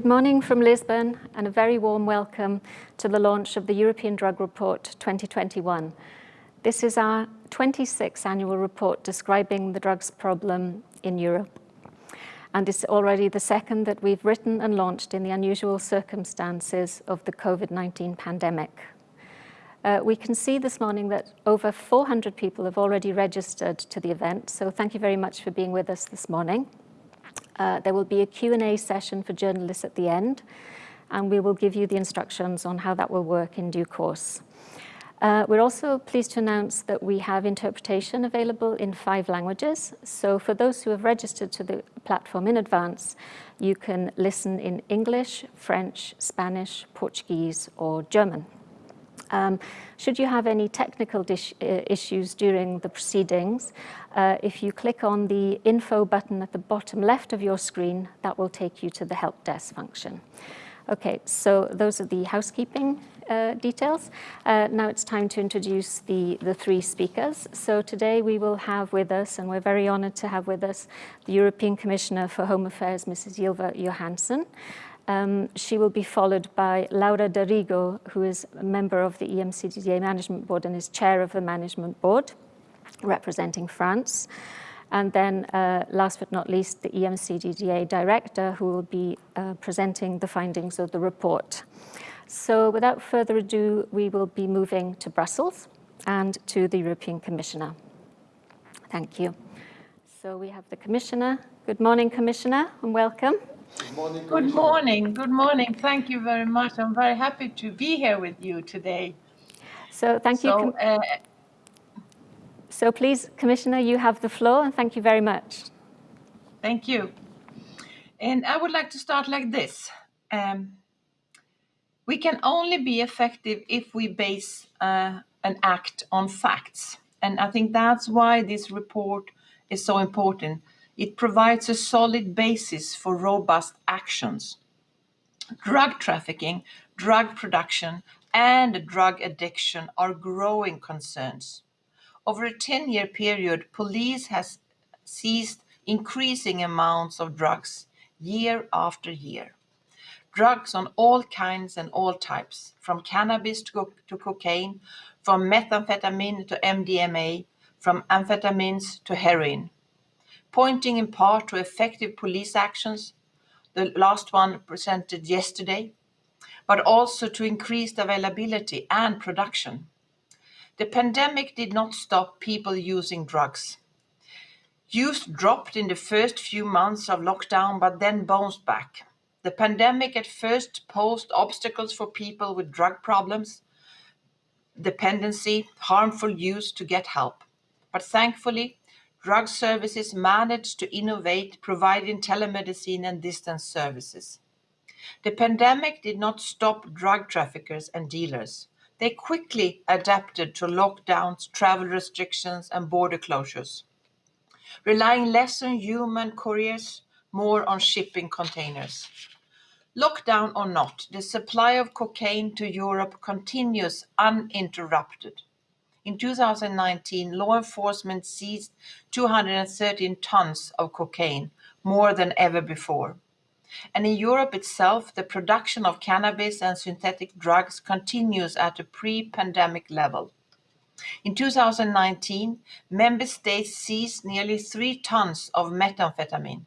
Good morning from Lisbon and a very warm welcome to the launch of the European Drug Report 2021. This is our 26th annual report describing the drugs problem in Europe. And it's already the second that we've written and launched in the unusual circumstances of the COVID-19 pandemic. Uh, we can see this morning that over 400 people have already registered to the event, so thank you very much for being with us this morning. Uh, there will be a Q&A session for journalists at the end, and we will give you the instructions on how that will work in due course. Uh, we're also pleased to announce that we have interpretation available in five languages. So for those who have registered to the platform in advance, you can listen in English, French, Spanish, Portuguese, or German. Um, should you have any technical uh, issues during the proceedings, uh, if you click on the info button at the bottom left of your screen, that will take you to the help desk function. Okay, so those are the housekeeping uh, details. Uh, now it's time to introduce the, the three speakers. So today we will have with us, and we're very honored to have with us, the European Commissioner for Home Affairs, Mrs. Ylva Johansson. Um, she will be followed by Laura d'Arrigo, who is a member of the EMCDDA Management Board and is chair of the Management Board, representing France. And then, uh, last but not least, the EMCDDA director, who will be uh, presenting the findings of the report. So without further ado, we will be moving to Brussels and to the European Commissioner. Thank you. So we have the Commissioner. Good morning, Commissioner, and welcome. Good morning. Good morning. Good morning. Thank you very much. I'm very happy to be here with you today. So thank so, you. Uh, so please, Commissioner, you have the floor and thank you very much. Thank you. And I would like to start like this. Um, we can only be effective if we base uh, an act on facts. And I think that's why this report is so important. It provides a solid basis for robust actions. Drug trafficking, drug production, and drug addiction are growing concerns. Over a 10-year period, police has seized increasing amounts of drugs year after year. Drugs on all kinds and all types, from cannabis to, co to cocaine, from methamphetamine to MDMA, from amphetamines to heroin pointing in part to effective police actions, the last one presented yesterday, but also to increased availability and production. The pandemic did not stop people using drugs. Use dropped in the first few months of lockdown, but then bounced back. The pandemic at first posed obstacles for people with drug problems, dependency, harmful use to get help. But thankfully, drug services managed to innovate, providing telemedicine and distance services. The pandemic did not stop drug traffickers and dealers. They quickly adapted to lockdowns, travel restrictions, and border closures, relying less on human couriers, more on shipping containers. Lockdown or not, the supply of cocaine to Europe continues uninterrupted. In 2019, law enforcement seized 213 tons of cocaine, more than ever before. And in Europe itself, the production of cannabis and synthetic drugs continues at a pre-pandemic level. In 2019, member states seized nearly three tons of methamphetamine,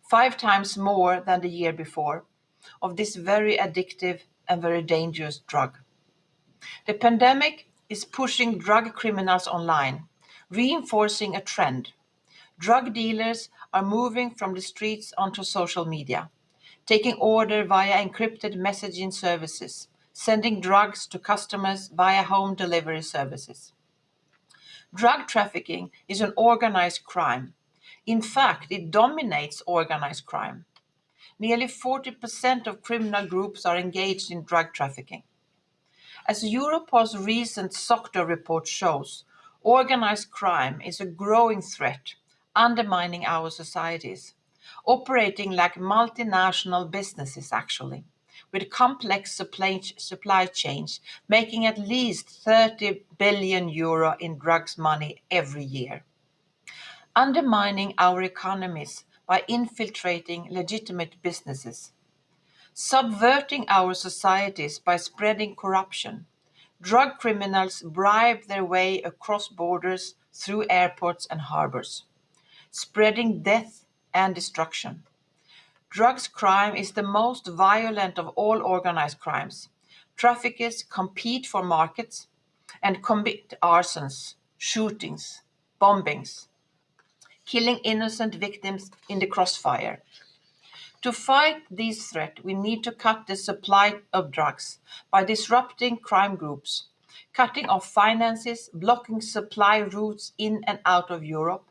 five times more than the year before, of this very addictive and very dangerous drug. The pandemic is pushing drug criminals online, reinforcing a trend. Drug dealers are moving from the streets onto social media, taking order via encrypted messaging services, sending drugs to customers via home delivery services. Drug trafficking is an organized crime. In fact, it dominates organized crime. Nearly 40% of criminal groups are engaged in drug trafficking. As Europol's recent SOCTA report shows, organized crime is a growing threat, undermining our societies, operating like multinational businesses actually, with complex supply, supply chains making at least 30 billion euro in drugs money every year. Undermining our economies by infiltrating legitimate businesses subverting our societies by spreading corruption. Drug criminals bribe their way across borders through airports and harbors, spreading death and destruction. Drugs crime is the most violent of all organized crimes. Traffickers compete for markets and commit arsons, shootings, bombings, killing innocent victims in the crossfire. To fight this threat, we need to cut the supply of drugs by disrupting crime groups, cutting off finances, blocking supply routes in and out of Europe,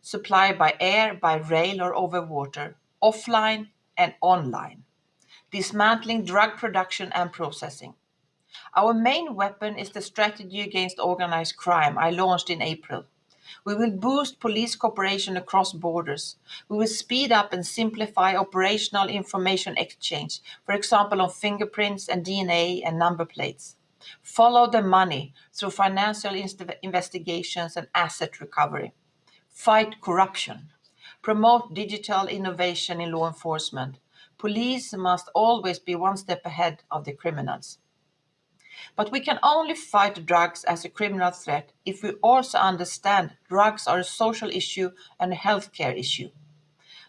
supply by air, by rail or over water, offline and online, dismantling drug production and processing. Our main weapon is the strategy against organized crime I launched in April. We will boost police cooperation across borders. We will speed up and simplify operational information exchange, for example, on fingerprints and DNA and number plates. Follow the money through financial investigations and asset recovery. Fight corruption. Promote digital innovation in law enforcement. Police must always be one step ahead of the criminals. But we can only fight drugs as a criminal threat if we also understand drugs are a social issue and a healthcare issue.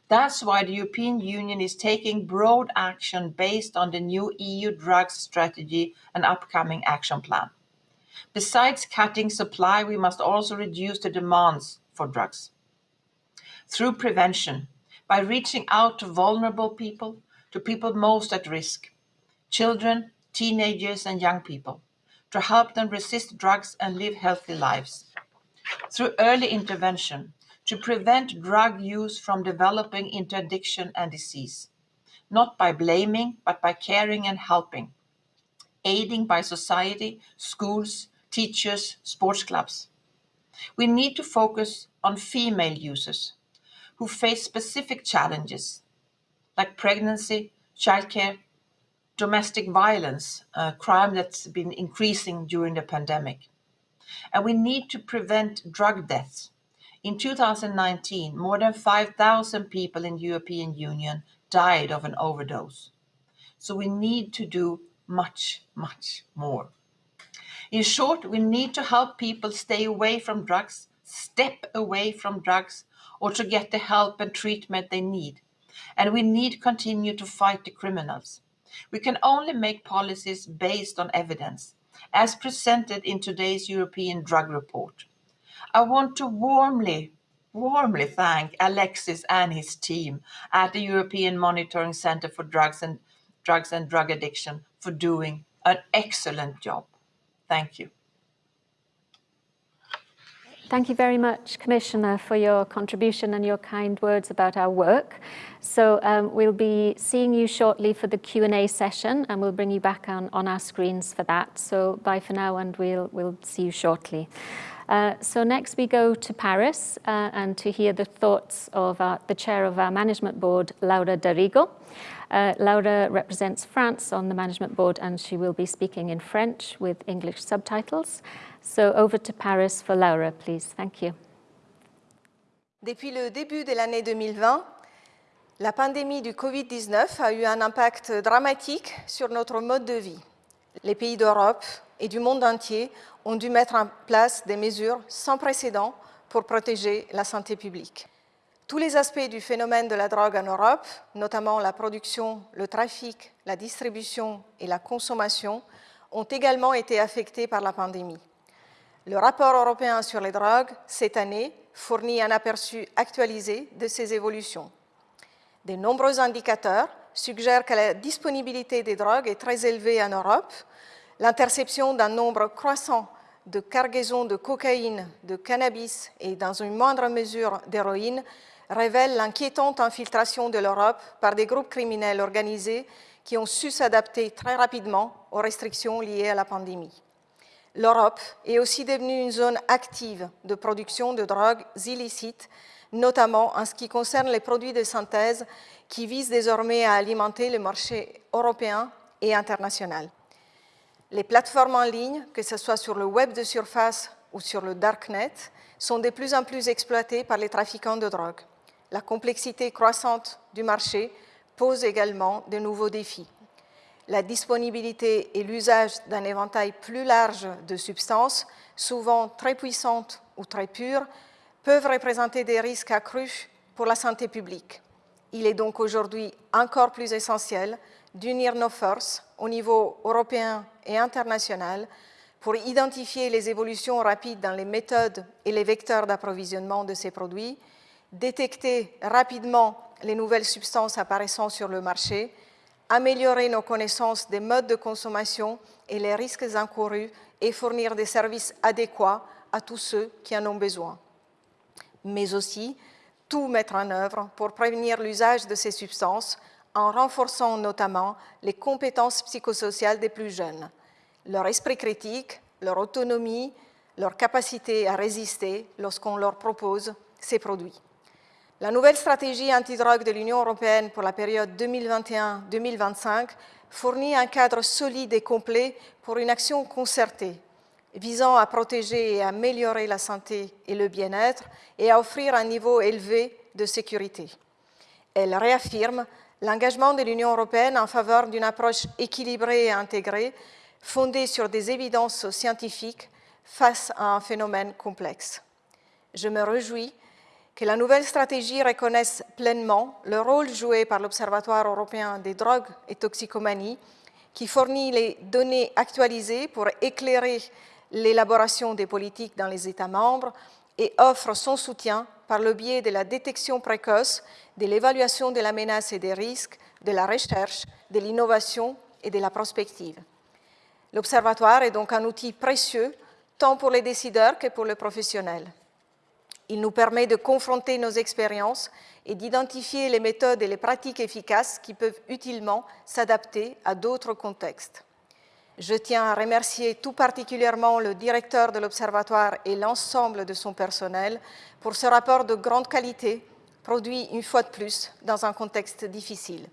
That's why the European Union is taking broad action based on the new EU drugs strategy and upcoming action plan. Besides cutting supply, we must also reduce the demands for drugs. Through prevention, by reaching out to vulnerable people, to people most at risk, children, teenagers and young people to help them resist drugs and live healthy lives. Through early intervention, to prevent drug use from developing into addiction and disease, not by blaming, but by caring and helping, aiding by society, schools, teachers, sports clubs. We need to focus on female users who face specific challenges like pregnancy, childcare, domestic violence, a crime that's been increasing during the pandemic. And we need to prevent drug deaths. In 2019, more than 5,000 people in the European Union died of an overdose. So we need to do much, much more. In short, we need to help people stay away from drugs, step away from drugs, or to get the help and treatment they need. And we need to continue to fight the criminals. We can only make policies based on evidence, as presented in today's European Drug Report. I want to warmly, warmly thank Alexis and his team at the European Monitoring Centre for Drugs and Drugs and Drug Addiction for doing an excellent job. Thank you. Thank you very much, Commissioner, for your contribution and your kind words about our work. So um, we'll be seeing you shortly for the Q&A session and we'll bring you back on, on our screens for that. So bye for now and we'll, we'll see you shortly. Uh, so next we go to Paris uh, and to hear the thoughts of our, the chair of our management board, Laura d'Arrigo. Uh, Laura represents France on the management board and she will be speaking in French with English subtitles. So over to Paris for Laura, please. Thank you. Depuis le début de l'année 2020, la pandémie du Covid-19 a eu un impact dramatique sur notre mode de vie. Les pays d'Europe et du monde entier ont dû mettre en place des mesures sans précédent pour protéger la santé publique. Tous les aspects du phénomène de la drogue en Europe, notamment la production, le trafic, la distribution et la consommation, ont également été affectés par la pandémie. Le rapport européen sur les drogues, cette année, fournit un aperçu actualisé de ces évolutions. De nombreux indicateurs suggèrent que la disponibilité des drogues est très élevée en Europe. L'interception d'un nombre croissant de cargaisons de cocaïne, de cannabis et dans une moindre mesure d'héroïne révèle l'inquiétante infiltration de l'Europe par des groupes criminels organisés qui ont su s'adapter très rapidement aux restrictions liées à la pandémie l'Europe est aussi devenue une zone active de production de drogues illicites, notamment en ce qui concerne les produits de synthèse qui visent désormais à alimenter le marché européen et international. Les plateformes en ligne, que ce soit sur le web de surface ou sur le darknet, sont de plus en plus exploitées par les trafiquants de drogue. La complexité croissante du marché pose également de nouveaux défis. La disponibilité et l'usage d'un éventail plus large de substances, souvent très puissantes ou très pures, peuvent représenter des risques accrus pour la santé publique. Il est donc aujourd'hui encore plus essentiel d'unir nos forces au niveau européen et international pour identifier les évolutions rapides dans les méthodes et les vecteurs d'approvisionnement de ces produits, détecter rapidement les nouvelles substances apparaissant sur le marché, améliorer nos connaissances des modes de consommation et les risques encourus et fournir des services adéquats à tous ceux qui en ont besoin. Mais aussi, tout mettre en œuvre pour prévenir l'usage de ces substances en renforçant notamment les compétences psychosociales des plus jeunes, leur esprit critique, leur autonomie, leur capacité à résister lorsqu'on leur propose ces produits. La nouvelle stratégie antidrogue de l'Union européenne pour la période 2021-2025 fournit un cadre solide et complet pour une action concertée visant à protéger et à améliorer la santé et le bien-être et à offrir un niveau élevé de sécurité. Elle réaffirme l'engagement de l'Union européenne en faveur d'une approche équilibrée et intégrée, fondée sur des évidences scientifiques face à un phénomène complexe. Je me réjouis que la nouvelle stratégie reconnaisse pleinement le rôle joué par l'Observatoire européen des drogues et toxicomanies, qui fournit les données actualisées pour éclairer l'élaboration des politiques dans les États membres et offre son soutien par le biais de la détection précoce, de l'évaluation de la menace et des risques, de la recherche, de l'innovation et de la prospective. L'Observatoire est donc un outil précieux tant pour les décideurs que pour les professionnels. Il nous permet de confronter nos expériences et d'identifier les méthodes et les pratiques efficaces qui peuvent utilement s'adapter à d'autres contextes. Je tiens à remercier tout particulièrement le directeur de l'Observatoire et l'ensemble de son personnel pour ce rapport de grande qualité, produit une fois de plus dans un contexte difficile.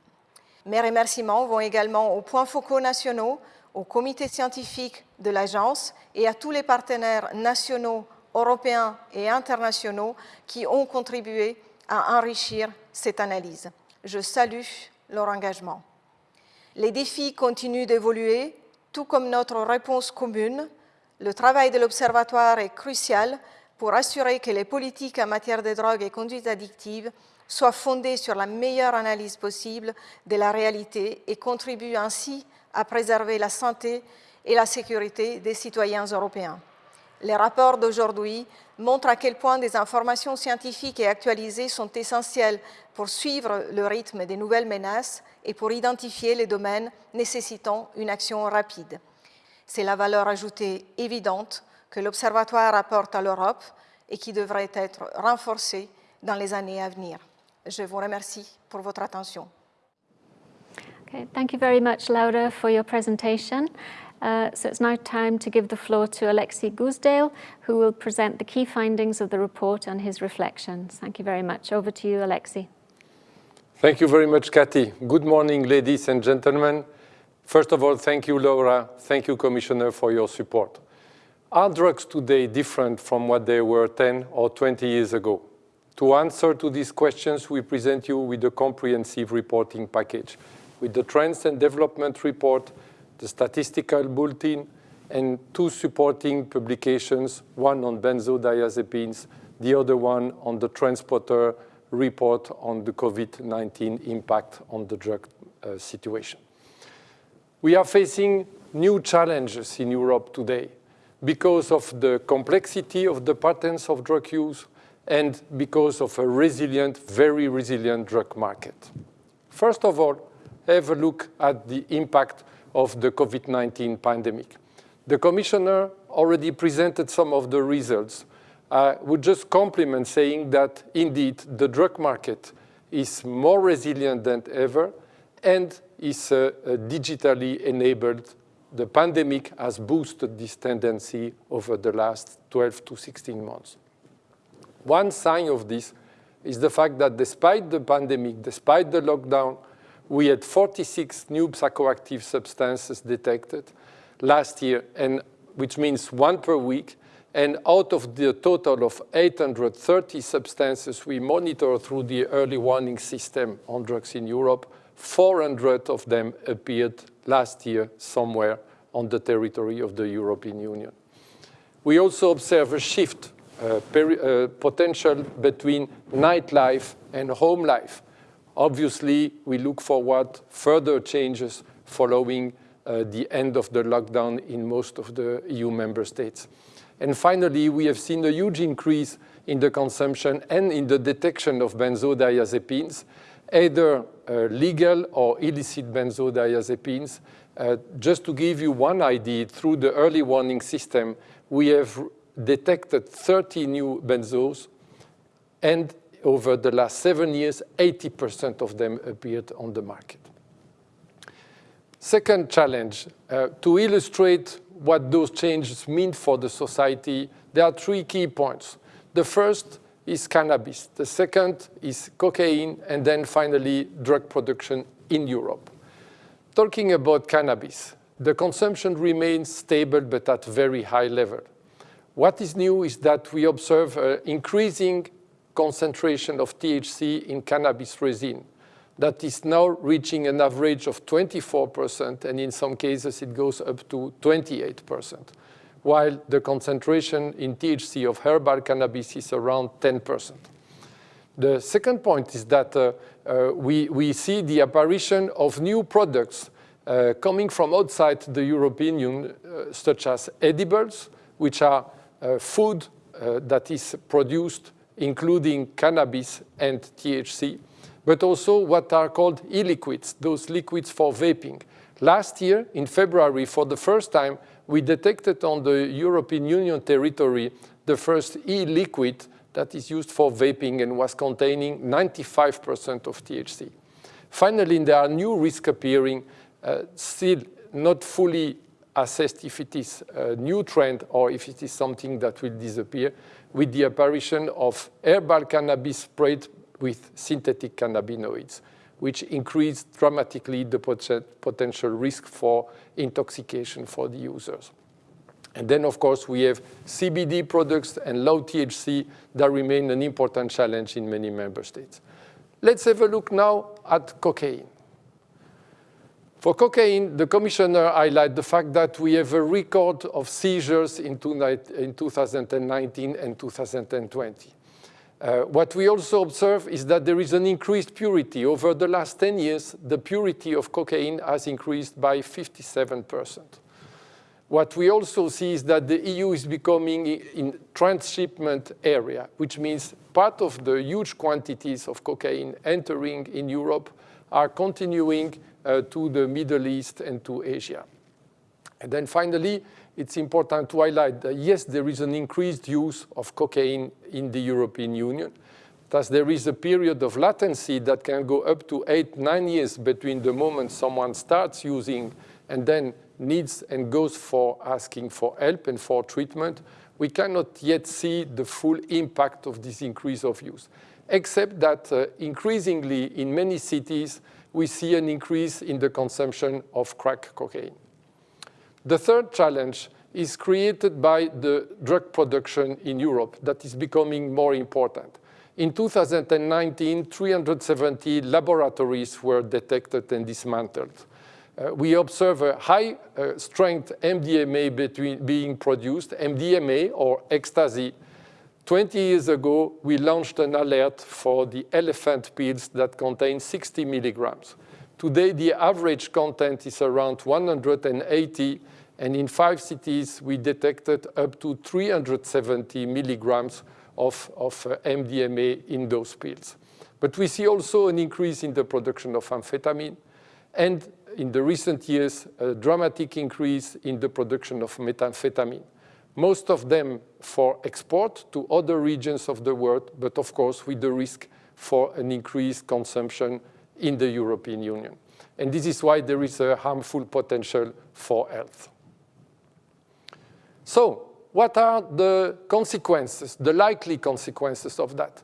Mes remerciements vont également aux points focaux nationaux, au comité scientifique de l'agence et à tous les partenaires nationaux, européens et internationaux qui ont contribué à enrichir cette analyse. Je salue leur engagement. Les défis continuent d'évoluer tout comme notre réponse commune, le travail de l'Observatoire est crucial pour assurer que les politiques en matière de drogue et conduite addictive soient fondées sur la meilleure analyse possible de la réalité et contribuent ainsi à préserver la santé et la sécurité des citoyens européens. Les rapports d'aujourd'hui montrent à quel point des informations scientifiques et actualisées sont essentielles pour suivre le rythme des nouvelles menaces et pour identifier les domaines nécessitant une action rapide. C'est la valeur ajoutée évidente que l'Observatoire apporte à l'Europe et qui devrait être renforcée dans les années à venir. Je vous remercie pour votre attention. Okay, thank you very much. Uh, so it's now time to give the floor to Alexis Goosdeel, who will present the key findings of the report and his reflections. Thank you very much. Over to you, Alexis. Thank you very much, Kathy. Good morning, ladies and gentlemen. First of all, thank you, Laura. Thank you, Commissioner, for your support. Are drugs today different from what they were 10 or 20 years ago? To answer to these questions, we present you with a comprehensive reporting package, with the Trends and Development Report, the Statistical Bulletin, and two supporting publications, one on benzodiazepines, the other one on the trendspotter report on the COVID-19 impact on the drug uh, situation. We are facing new challenges in Europe today because of the complexity of the patterns of drug use and because of a resilient, very resilient drug market. First of all, have a look at the impact of the COVID-19 pandemic. The Commissioner already presented some of the results I would just compliment saying that indeed the drug market is more resilient than ever and is uh, uh, digitally enabled. The pandemic has boosted this tendency over the last 12 to 16 months. One sign of this is the fact that despite the pandemic, despite the lockdown, we had 46 new psychoactive substances detected last year, and which means one per week, and out of the total of 830 substances we monitor through the early warning system on drugs in Europe, 400 of them appeared last year somewhere on the territory of the European Union. We also observe a shift uh, uh, potential between nightlife and home life. Obviously, we look forward further changes following uh, the end of the lockdown in most of the EU member states. And finally, we have seen a huge increase in the consumption and in the detection of benzodiazepines, either uh, legal or illicit benzodiazepines. Uh, just to give you one idea, through the early warning system, we have detected 30 new benzos, and over the last seven years, 80% of them appeared on the market. Second challenge, uh, to illustrate what those changes mean for the society, there are three key points. The first is cannabis, the second is cocaine, and then finally drug production in Europe. Talking about cannabis, the consumption remains stable but at very high level. What is new is that we observe an increasing concentration of THC in cannabis resin that is now reaching an average of 24%, and in some cases it goes up to 28%, while the concentration in THC of herbal cannabis is around 10%. The second point is that uh, uh, we, we see the apparition of new products uh, coming from outside the European Union, uh, such as edibles, which are uh, food uh, that is produced including cannabis and THC, but also what are called e-liquids, those liquids for vaping. Last year, in February, for the first time, we detected on the European Union territory the first e-liquid that is used for vaping and was containing 95% of THC. Finally, there are new risks appearing, uh, still not fully assessed if it is a new trend or if it is something that will disappear with the apparition of herbal cannabis sprayed with synthetic cannabinoids, which increased dramatically the potential risk for intoxication for the users. And then, of course, we have CBD products and low THC that remain an important challenge in many member states. Let's have a look now at cocaine. For cocaine, the commissioner highlighted the fact that we have a record of seizures in, 2019 and 2020. Uh, what we also observe is that there is an increased purity. Over the last 10 years, the purity of cocaine has increased by 57%. What we also see is that the EU is becoming in transshipment area, which means part of the huge quantities of cocaine entering in Europe are continuing to the Middle East and to Asia. And then finally, it's important to highlight that yes, there is an increased use of cocaine in the European Union. Thus, there is a period of latency that can go up to eight, nine years between the moment someone starts using and then needs and goes for asking for help and for treatment. We cannot yet see the full impact of this increase of use, except that uh, increasingly in many cities, we see an increase in the consumption of crack cocaine. The third challenge is created by the drug production in Europe that is becoming more important. In 2019, 370 laboratories were detected and dismantled. Uh, we observe a high uh, strength MDMA between, being produced, MDMA or ecstasy, 20 years ago, we launched an alert for the elephant pills that contain 60 milligrams. Today, the average content is around 180, and in five cities, we detected up to 370 milligrams of, of uh, MDMA in those pills. But we see also an increase in the production of amphetamine, and in the recent years, a dramatic increase in the production of methamphetamine most of them for export to other regions of the world, but of course with the risk for an increased consumption in the European Union. And this is why there is a harmful potential for health. So what are the consequences, the likely consequences of that?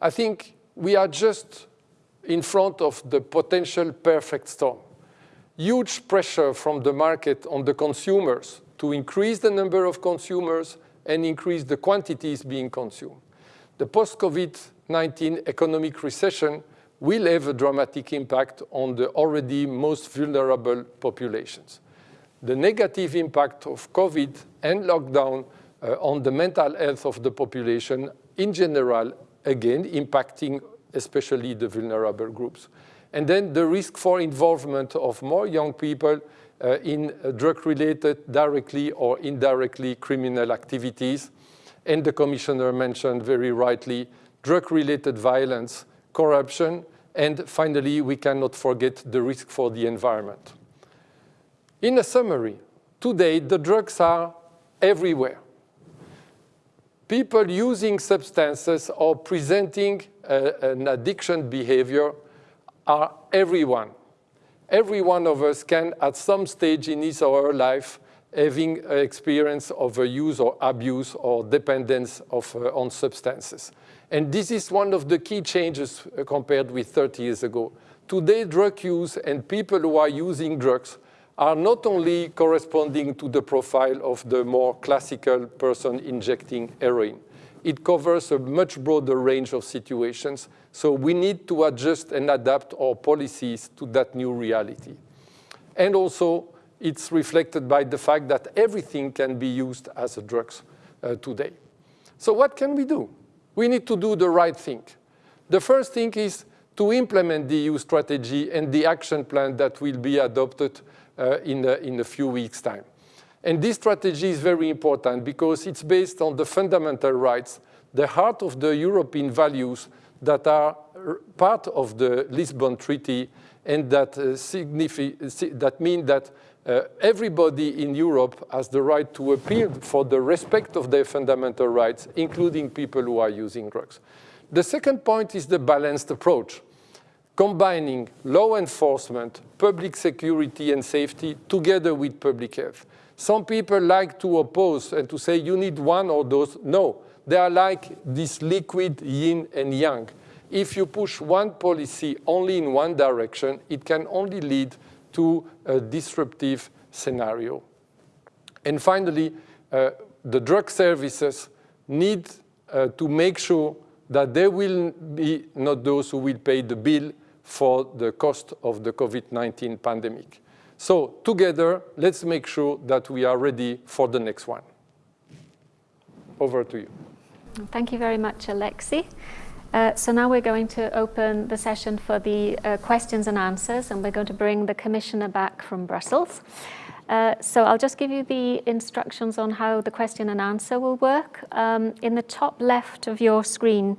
I think we are just in front of the potential perfect storm. Huge pressure from the market on the consumers to increase the number of consumers and increase the quantities being consumed. The post-COVID-19 economic recession will have a dramatic impact on the already most vulnerable populations. The negative impact of COVID and lockdown uh, on the mental health of the population in general, again, impacting especially the vulnerable groups. And then the risk for involvement of more young people in uh, drug-related directly or indirectly criminal activities. And the commissioner mentioned very rightly drug-related violence, corruption, and finally, we cannot forget the risk for the environment. In a summary, today the drugs are everywhere. People using substances or presenting uh, an addiction behavior are everyone. Every one of us can, at some stage in his or her life, having experience of a use or abuse or dependence of, uh, on substances. And this is one of the key changes uh, compared with 30 years ago. Today, drug use and people who are using drugs are not only corresponding to the profile of the more classical person injecting heroin. It covers a much broader range of situations, so we need to adjust and adapt our policies to that new reality. And also, it's reflected by the fact that everything can be used as a drugs uh, today. So what can we do? we need to do the right thing. The first thing is to implement the EU strategy and the action plan that will be adopted uh, in, the, in a few weeks' time. And this strategy is very important because it's based on the fundamental rights, the heart of the European values that are part of the Lisbon Treaty and that, uh, that mean that uh, everybody in Europe has the right to appeal for the respect of their fundamental rights, including people who are using drugs. The second point is the balanced approach, combining law enforcement, public security and safety together with public health. Some people like to oppose and to say you need one or those. No, they are like this liquid yin and yang. If you push one policy only in one direction, it can only lead to a disruptive scenario. And finally, uh, the drug services need uh, to make sure that there will be not those who will pay the bill for the cost of the COVID-19 pandemic. So together, let's make sure that we are ready for the next one. Over to you. Thank you very much, Alexis. Uh, so now we're going to open the session for the uh, questions and answers, and we're going to bring the Commissioner back from Brussels. Uh, so I'll just give you the instructions on how the question and answer will work. Um, in the top left of your screen,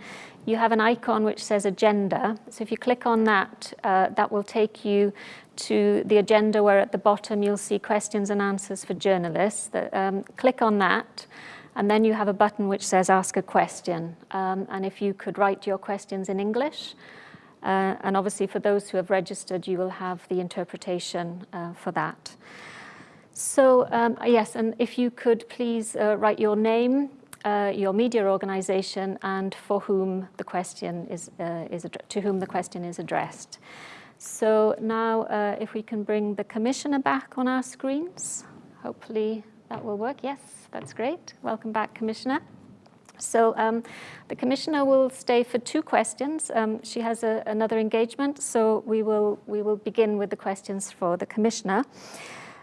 you have an icon which says agenda. So if you click on that, uh, that will take you to the agenda where at the bottom you'll see questions and answers for journalists. Um, click on that. And then you have a button which says ask a question. Um, and if you could write your questions in English, uh, and obviously for those who have registered, you will have the interpretation uh, for that. So um, yes, and if you could please uh, write your name, uh, your media organization, and for whom the question is, uh, is to whom the question is addressed. So now uh, if we can bring the commissioner back on our screens, hopefully that will work. Yes that's great. Welcome back, Commissioner. So um, the Commissioner will stay for two questions. Um, she has a, another engagement, so we will, we will begin with the questions for the Commissioner.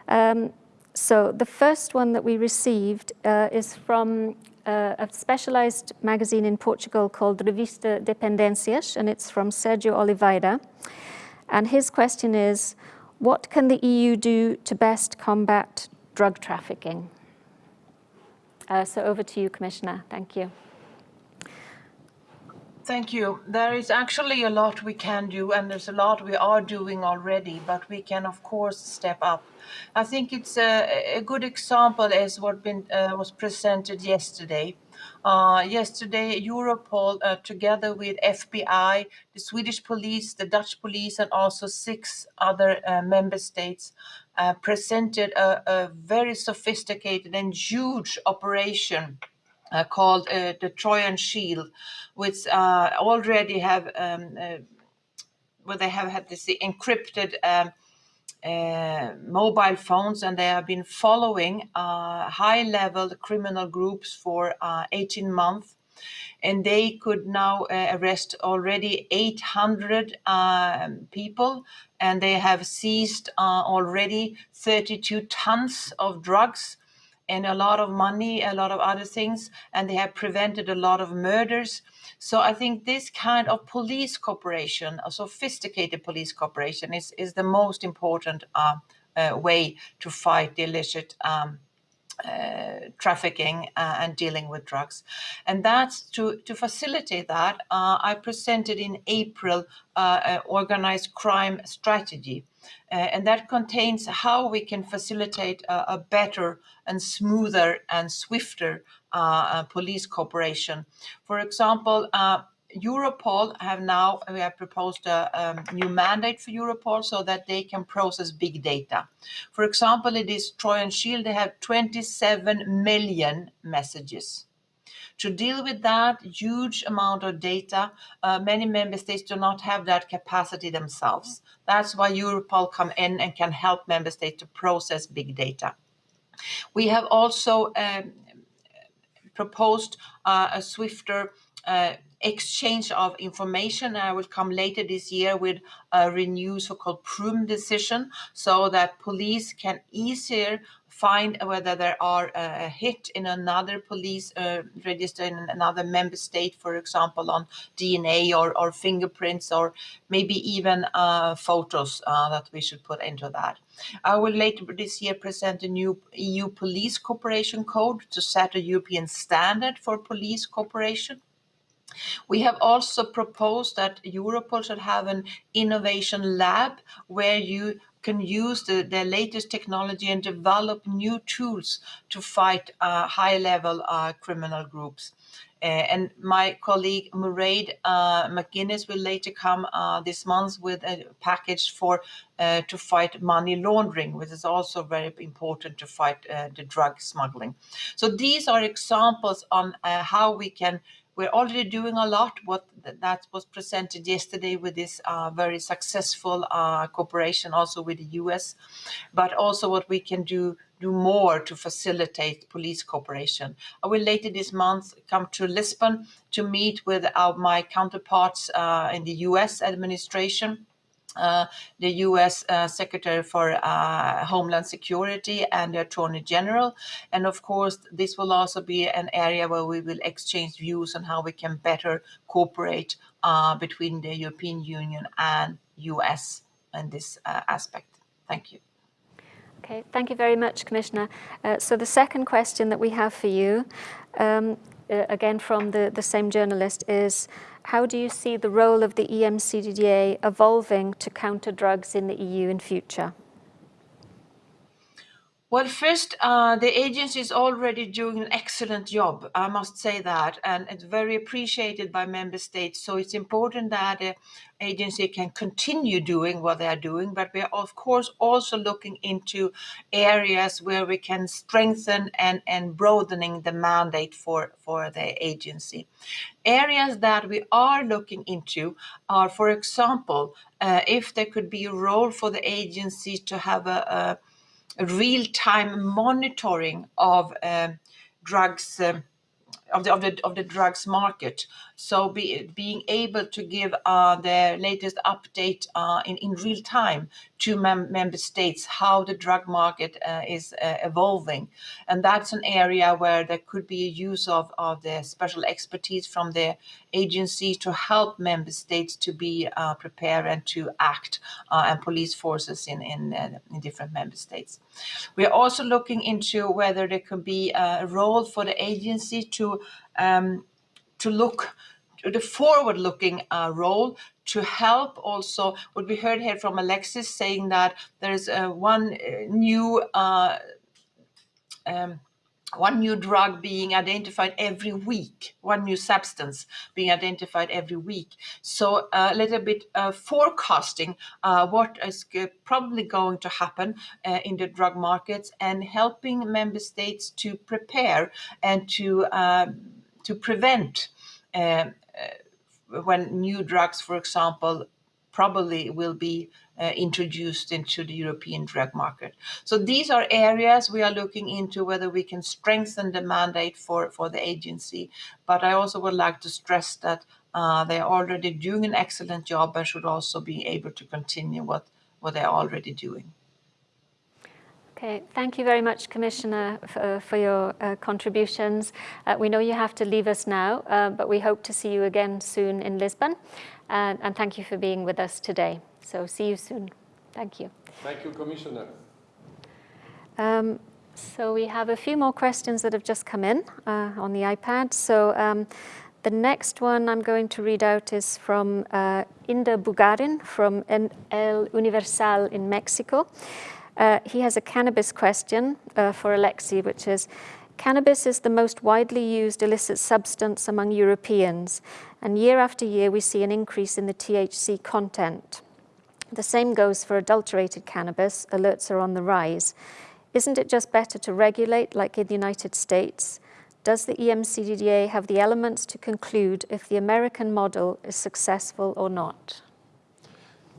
Um, so the first one that we received uh, is from uh, a specialized magazine in Portugal called Revista Dependencias, and it's from Sergio Oliveira. And his question is, what can the EU do to best combat drug trafficking? Uh, so over to you, Commissioner. Thank you. Thank you. There is actually a lot we can do, and there's a lot we are doing already, but we can, of course, step up. I think it's a, a good example as what been, uh, was presented yesterday. Uh, yesterday, Europol, uh, together with FBI, the Swedish police, the Dutch police, and also six other uh, member states, uh, presented a, a, very sophisticated and huge operation uh, called uh, the Trojan Shield, which uh, already have um, uh, where they have had this encrypted um, uh, mobile phones and they have been following high-level criminal groups for 18 months. And they could now uh, arrest already 800 um, people and they have seized uh, already 32 tons of drugs and a lot of money, a lot of other things, and they have prevented a lot of murders. So I think this kind of police cooperation, a sophisticated police cooperation, is, is the most important uh, uh, way to fight the illicit um, uh, trafficking uh, and dealing with drugs. And that's to, to facilitate that, uh, I presented in April uh, an organized crime strategy. Uh, and that contains how we can facilitate a, a better and smoother and swifter uh, police cooperation. For example, Europol have now, we have proposed a um, new mandate for Europol so that they can process big data. For example, it is Trojan Shield, they have 27 million messages. To deal with that huge amount of data, uh, many member states do not have that capacity themselves. That's why Europol come in and can help member states to process big data. We have also um, proposed uh, a swifter uh, exchange of information. I will come later this year with a renewed so-called Prüm decision so that police can easier find whether there are a hit in another police uh, register in another member state, for example, on DNA or, or fingerprints or maybe even uh, photos uh, that we should put into that. I will later this year present a new EU police cooperation code to set a European standard for police cooperation. We have also proposed that Europol should have an innovation lab where you can use the, the latest technology and develop new tools to fight uh, high-level uh, criminal groups. Uh, and my colleague Mairead uh, McGuinness will later come uh, this month with a package for uh, to fight money laundering, which is also very important to fight uh, the drug smuggling. So these are examples on uh, how we can we're already doing a lot. What that was presented yesterday with this uh, very successful uh, cooperation also with the US, but also what we can do do more to facilitate police cooperation. I will later this month come to Lisbon to meet with our, my counterparts uh, in the US administration uh, the U.S. Uh, Secretary for uh, Homeland Security and the Attorney General. And of course, this will also be an area where we will exchange views on how we can better cooperate uh, between the European Union and U.S. in this uh, aspect. Thank you. Okay, thank you very much, Commissioner. Uh, so the second question that we have for you, um, Uh, again from the, the same journalist, is how do you see the role of the EMCDDA evolving to counter drugs in the EU in future? Well, first, uh, the agency is already doing an excellent job, I must say that, and it's very appreciated by member states. So it's important that the agency can continue doing what they are doing, but we are, of course, also looking into areas where we can strengthen and, and broadening the mandate for, for the agency. Areas that we are looking into are, for example, uh, if there could be a role for the agency to have a, a real-time monitoring of um, drugs um, of the, of the of the drugs market. So be, being able to give uh, the latest update uh, in in real time to mem member states how the drug market uh, is uh, evolving, and that's an area where there could be a use of of the special expertise from the agency to help member states to be uh, prepared and to act, uh, and police forces in in, in different member states. We are also looking into whether there could be a role for the agency to um, to look the forward-looking uh, role to help also what we heard here from Alexis saying that there's uh, one uh, new uh, um, one new drug being identified every week, one new substance being identified every week. So uh, a little bit uh, forecasting uh, what is probably going to happen uh, in the drug markets and helping member states to prepare and to um, to prevent uh, when new drugs, for example, probably will be uh, introduced into the European drug market. So these are areas we are looking into whether we can strengthen the mandate for, for the agency. But I also would like to stress that uh, they are already doing an excellent job and should also be able to continue what, what they're already doing. Okay, thank you very much, Commissioner, for, for your uh, contributions. Uh, we know you have to leave us now, uh, but we hope to see you again soon in Lisbon. And, and thank you for being with us today. So see you soon. Thank you. Thank you, Commissioner. Um, so we have a few more questions that have just come in uh, on the iPad. So um, the next one I'm going to read out is from uh, Inda Bugarin from El Universal in Mexico. Uh, he has a cannabis question uh, for Alexi, which is, cannabis is the most widely used illicit substance among Europeans, and year after year we see an increase in the THC content. The same goes for adulterated cannabis, alerts are on the rise. Isn't it just better to regulate like in the United States? Does the EMCDDA have the elements to conclude if the American model is successful or not?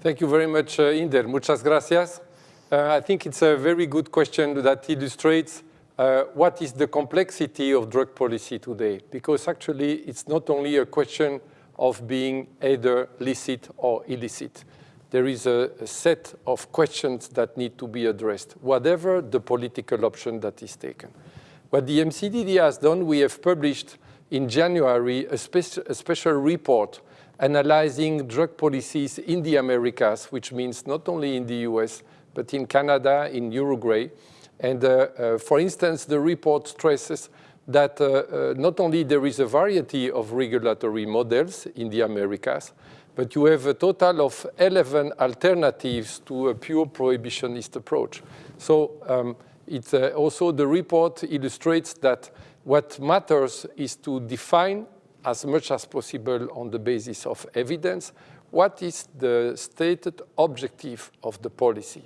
Thank you very much, uh, Inder. Muchas gracias. Uh, I think it's a very good question that illustrates uh, what is the complexity of drug policy today, because actually it's not only a question of being either licit or illicit. There is a, a set of questions that need to be addressed, whatever the political option that is taken. What the MCDD has done, we have published in January a, spe a special report analyzing drug policies in the Americas, which means not only in the US, but in Canada, in Uruguay. And uh, uh, for instance, the report stresses that uh, not only there is a variety of regulatory models in the Americas, but you have a total of 11 alternatives to a pure prohibitionist approach. So um, it, uh, also the report illustrates that what matters is to define as much as possible on the basis of evidence what is the stated objective of the policy.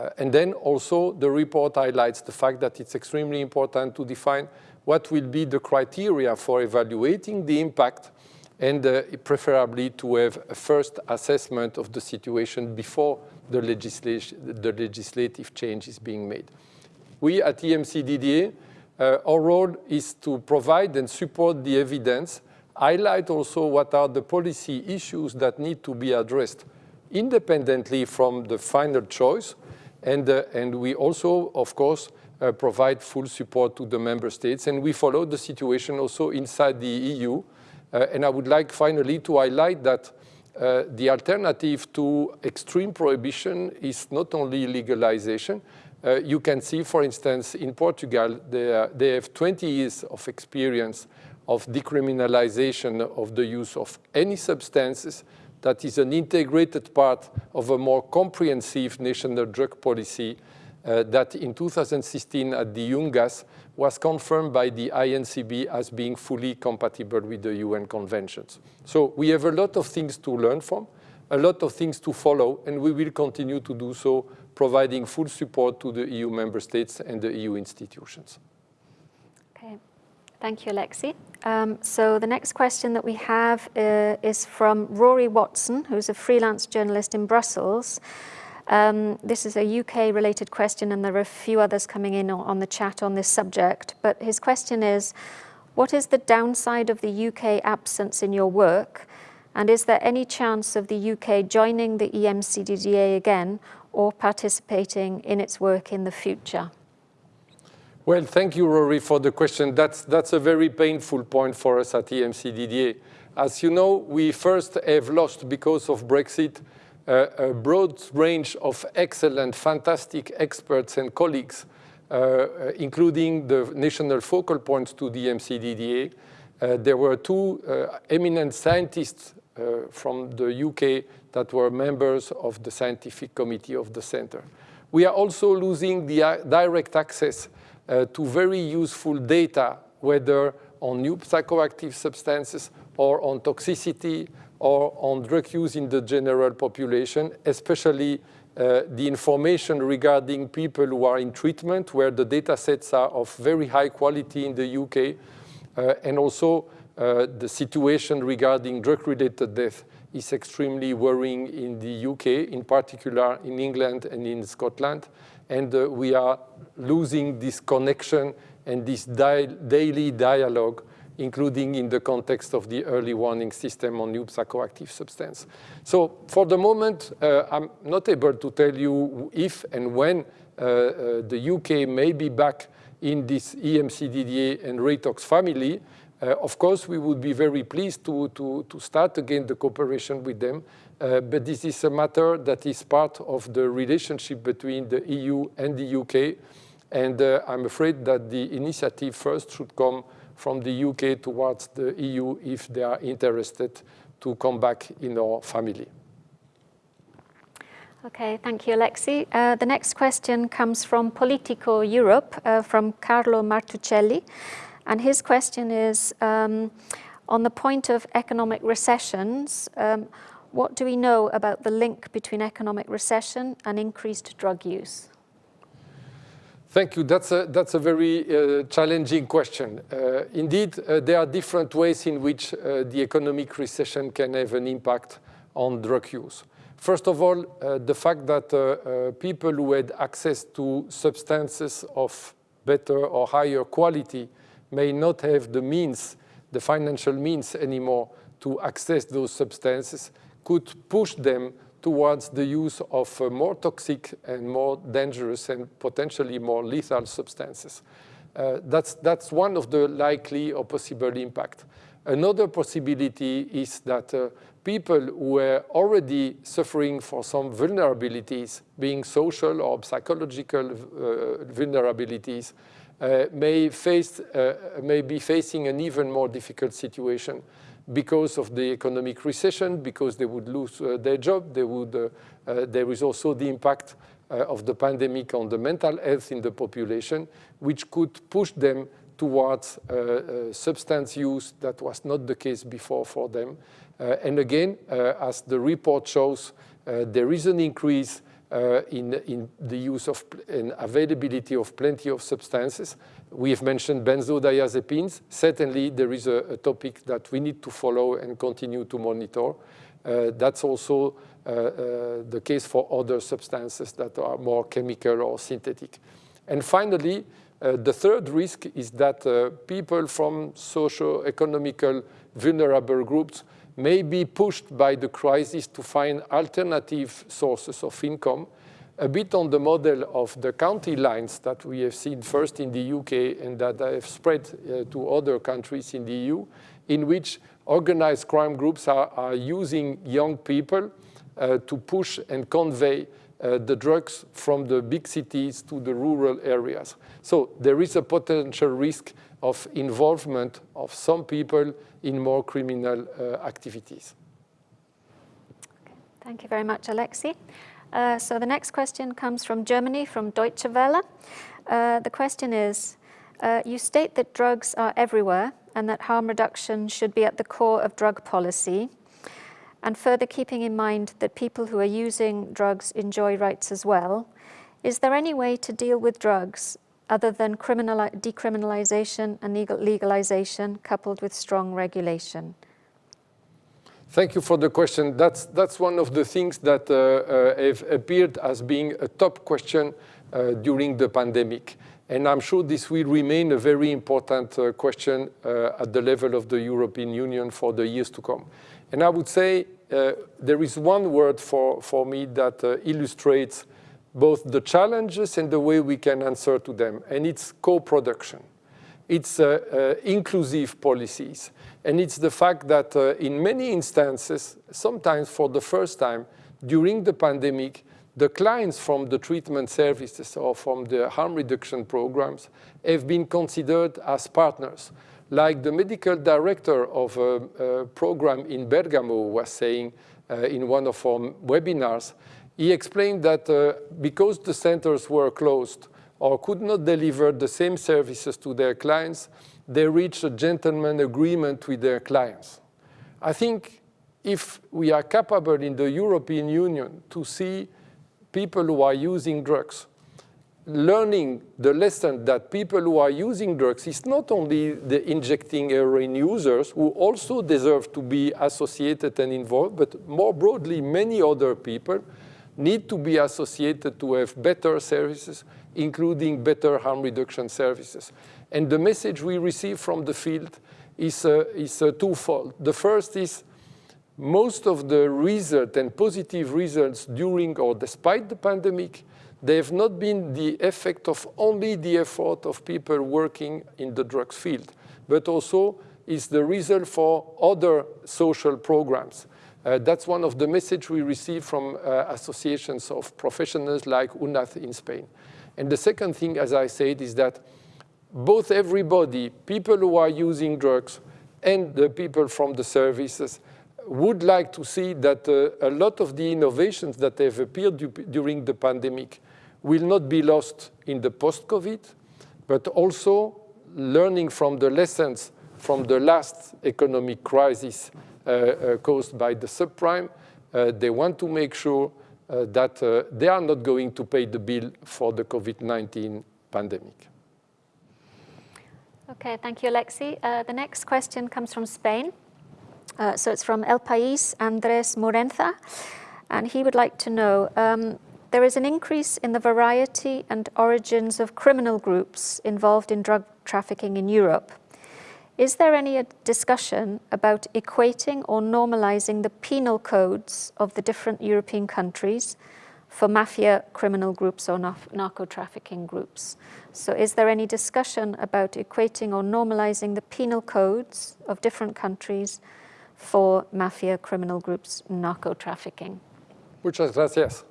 Uh, and then also the report highlights the fact that it's extremely important to define what will be the criteria for evaluating the impact and uh, preferably to have a first assessment of the situation before the, legislation, the legislative change is being made. We at EMCDDA, uh, our role is to provide and support the evidence, highlight also what are the policy issues that need to be addressed independently from the final choice, and, uh, and we also, of course, uh, provide full support to the member states. And we follow the situation also inside the EU. Uh, and I would like finally to highlight that uh, the alternative to extreme prohibition is not only legalization. Uh, you can see, for instance, in Portugal, they, they have 20 years of experience of decriminalization of the use of any substances that is an integrated part of a more comprehensive national drug policy uh, that in 2016 at the UNGASS was confirmed by the INCB as being fully compatible with the UN conventions. So we have a lot of things to learn from, a lot of things to follow, and we will continue to do so, providing full support to the EU member states and the EU institutions. Thank you, Alexi. Um, so the next question that we have uh, is from Rory Watson, who's a freelance journalist in Brussels. Um, this is a UK-related question, and there are a few others coming in on the chat on this subject. But his question is, what is the downside of the UK absence in your work? And is there any chance of the UK joining the EMCDDA again or participating in its work in the future? Well, thank you, Rory, for the question. That's, that's a very painful point for us at EMCDDA. As you know, we first have lost, because of Brexit, uh, a broad range of excellent, fantastic experts and colleagues, uh, including the national focal points to the EMCDDA. Uh, there were two uh, eminent scientists uh, from the UK that were members of the scientific committee of the center. We are also losing the uh, direct access uh, to very useful data, whether on new psychoactive substances or on toxicity or on drug use in the general population, especially uh, the information regarding people who are in treatment, where the data sets are of very high quality in the UK, uh, and also uh, the situation regarding drug-related death is extremely worrying in the UK, in particular in England and in Scotland. And uh, we are losing this connection and this di daily dialogue, including in the context of the early warning system on new psychoactive substance. So for the moment, uh, I'm not able to tell you if and when uh, uh, the UK may be back in this EMCDDA and Reitox family, uh, of course, we would be very pleased to, to, to start again the cooperation with them, uh, but this is a matter that is part of the relationship between the EU and the UK, and uh, I'm afraid that the initiative first should come from the UK towards the EU if they are interested to come back in our family. Okay, thank you, Alexi. Uh, the next question comes from Politico Europe, uh, from Carlo Martuscelli. And his question is, um, on the point of economic recessions, um, what do we know about the link between economic recession and increased drug use? Thank you. That's a, that's a very uh, challenging question. Uh, indeed, uh, there are different ways in which uh, the economic recession can have an impact on drug use. First of all, uh, the fact that uh, people who had access to substances of better or higher quality may not have the means, the financial means anymore to access those substances could push them towards the use of uh, more toxic and more dangerous and potentially more lethal substances. Uh, that's, that's one of the likely or possible impact. Another possibility is that uh, people who were already suffering for some vulnerabilities, being social or psychological uh, vulnerabilities, uh, may, face, uh, may be facing an even more difficult situation because of the economic recession, because they would lose uh, their job. They would, uh, uh, there is also the impact uh, of the pandemic on the mental health in the population, which could push them towards substance use that was not the case before for them. and again, as the report shows, there is an increase uh, in, in, the use of and availability of plenty of substances. We have mentioned benzodiazepines. Certainly, there is a, a topic that we need to follow and continue to monitor. Uh, that's also uh, uh the case for other substances that are more chemical or synthetic. And finally, uh, the third risk is that uh, people from socio-economical vulnerable groups may be pushed by the crisis to find alternative sources of income, a bit on the model of the county lines that we have seen first in the UK and that have spread uh, to other countries in the EU, in which organized crime groups are, are using young people uh, to push and convey uh, the drugs from the big cities to the rural areas. So there is a potential risk of involvement of some people in more criminal uh, activities. Thank you very much, Alexi. Uh, so the next question comes from Germany, from Deutsche Welle. Uh, the question is, uh, you state that drugs are everywhere and that harm reduction should be at the core of drug policy, and further keeping in mind that people who are using drugs enjoy rights as well, is there any way to deal with drugs other than decriminalization and legalization coupled with strong regulation? Thank you for the question. That's, that's one of the things that uh, uh, have appeared as being a top question uh, during the pandemic. And I'm sure this will remain a very important uh, question uh, at the level of the European Union for the years to come. And I would say uh, there is one word for, for me that illustrates both the challenges and the way we can answer to them, and it's co-production. It's uh, uh, inclusive policies, and it's the fact that uh, in many instances, sometimes for the first time, during the pandemic, the clients from the treatment services or from the harm reduction programs have been considered as partners. Like the medical director of a, a program in Bergamo was saying uh, in one of our webinars, he explained that uh, because the centers were closed or could not deliver the same services to their clients, they reached a gentleman agreement with their clients. I think if we are capable in the European Union to see people who are using drugs learning the lesson that people who are using drugs is not only the injecting heroin users who also deserve to be associated and involved, but more broadly, many other people need to be associated to have better services, including better harm reduction services. And the message we receive from the field is, uh, is uh, twofold. The first is most of the result and positive results during or despite the pandemic they have not been the effect of only the effort of people working in the drugs field, but also is the result for other social programs. Uh, that's one of the messages we receive from uh, associations of professionals like UNAD in Spain. And the second thing, as I said, is that both everybody, people who are using drugs and the people from the services, would like to see that uh, a lot of the innovations that have appeared during the pandemic will not be lost in the post-COVID, but also learning from the lessons from the last economic crisis uh, uh, caused by the subprime, uh, they want to make sure uh, that uh, they are not going to pay the bill for the COVID-19 pandemic. Okay, thank you, Alexi. Uh, the next question comes from Spain. so it's from El País, Andres Morenza, and he would like to know, um, there is an increase in the variety and origins of criminal groups involved in drug trafficking in Europe. Is there any uh, discussion about equating or normalizing the penal codes of the different European countries for mafia criminal groups or narco trafficking groups? So is there any discussion about equating or normalizing the penal codes of different countries for mafia criminal groups narco trafficking? Muchas gracias.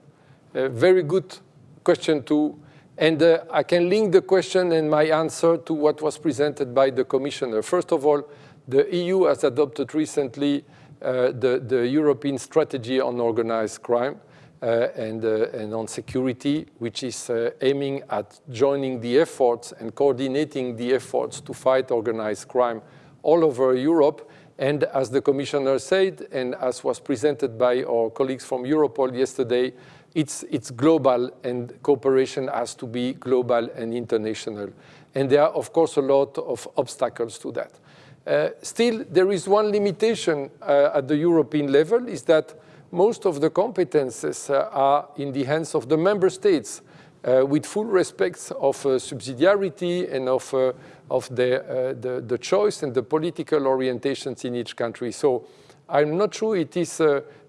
A very good question too. And uh, I can link the question and my answer to what was presented by the Commissioner. First of all, the EU has adopted recently uh, the, the, European strategy on organized crime uh, and, uh, and, on security, which is uh, aiming at joining the efforts and coordinating the efforts to fight organized crime all over Europe. And as the Commissioner said, and as was presented by our colleagues from Europol yesterday, it's, it's global and cooperation has to be global and international. And there are, of course, a lot of obstacles to that. Uh, still, there is one limitation uh, at the European level, is that most of the competences uh, are in the hands of the member states, uh, with full respect of uh, subsidiarity and of, uh, of the, the, the, choice and the political orientations in each country. So I'm not sure it is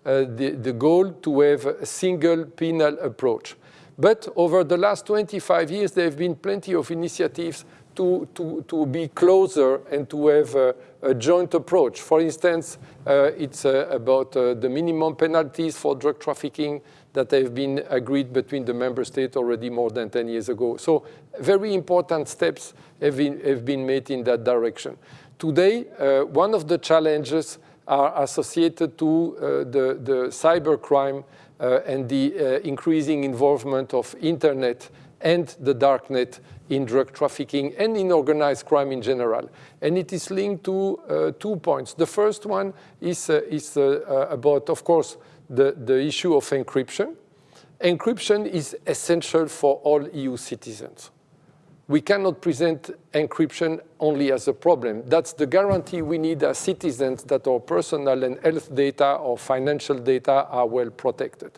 the, the goal to have a single penal approach. But over the last 25 years, there have been plenty of initiatives to, to, to be closer and to have a, a joint approach. For instance, uh, it's uh, about uh, the minimum penalties for drug trafficking that have been agreed between the member states already more than 10 years ago. So very important steps have been, have been made in that direction. Today, uh, one of the challenges are associated to uh, the, the cybercrime uh, and the uh, increasing involvement of internet and the darknet in drug trafficking and in organized crime in general. And it is linked to uh, two points. The first one is, uh, is uh, about, of course, the, the issue of encryption. Encryption is essential for all EU citizens we cannot present encryption only as a problem. That's the guarantee we need as citizens that our personal and health data or financial data are well protected.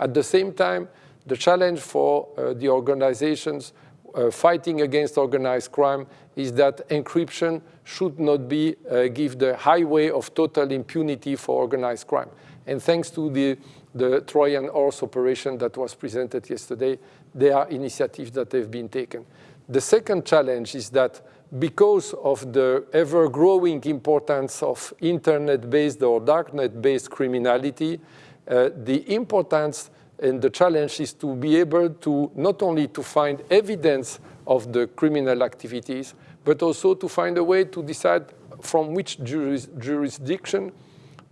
At the same time, the challenge for uh, the organizations uh, fighting against organized crime is that encryption should not be uh, give the highway of total impunity for organized crime. And thanks to the, the Trojan horse operation that was presented yesterday, there are initiatives that have been taken. The second challenge is that because of the ever-growing importance of internet-based or darknet-based criminality, uh, the importance and the challenge is to be able to not only to find evidence of the criminal activities, but also to find a way to decide from which juris jurisdiction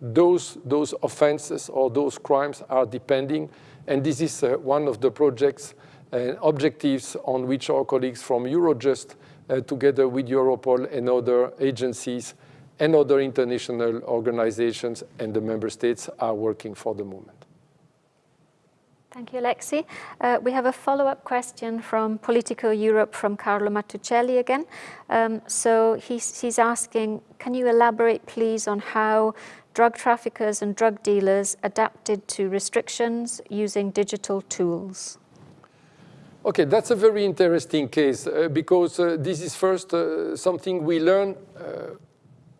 those, those offenses or those crimes are depending. And this is uh, one of the projects objectives on which our colleagues from Eurojust, uh, together with Europol and other agencies and other international organizations and the member states are working for the moment. Thank you, Alexi. Uh, we have a follow-up question from Politico Europe from Carlo Martuscelli again. Um, so he's, he's asking, can you elaborate please on how drug traffickers and drug dealers adapted to restrictions using digital tools? Okay, that's a very interesting case uh, because uh, this is first uh, something we learn uh,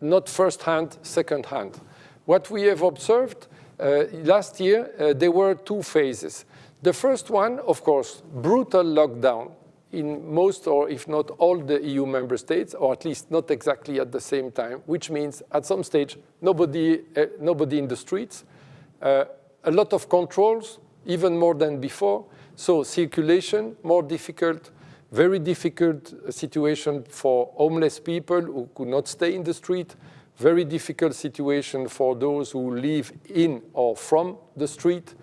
not first hand, second hand. What we have observed uh, last year, uh, there were two phases. The first one, of course, brutal lockdown in most or if not all the EU member states, or at least not exactly at the same time, which means at some stage, nobody, nobody in the streets, a lot of controls, even more than before. So circulation, more difficult, very difficult situation for homeless people who could not stay in the street, very difficult situation for those who live in or from the street,